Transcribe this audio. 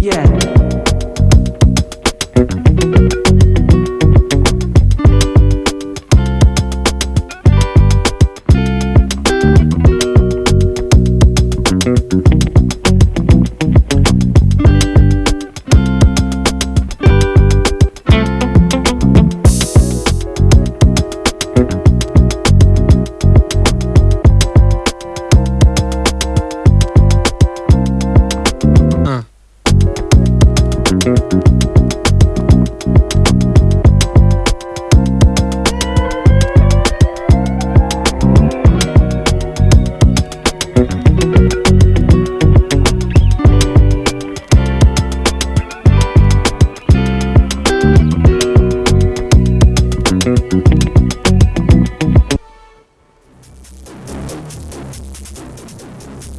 Yeah.